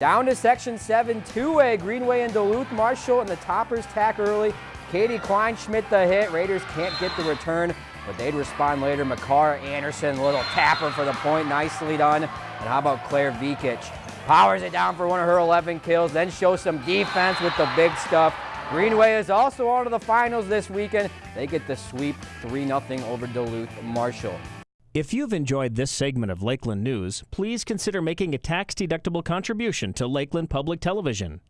Down to Section 7 two-way, Greenway and Duluth Marshall and the toppers tack early. Katie Kleinschmidt the hit. Raiders can't get the return, but they'd respond later. McCarr Anderson, little tapper for the point, nicely done. And how about Claire Vikic? Powers it down for one of her 11 kills, then shows some defense with the big stuff. Greenway is also on to the finals this weekend. They get the sweep 3-0 over Duluth Marshall. If you've enjoyed this segment of Lakeland News, please consider making a tax-deductible contribution to Lakeland Public Television.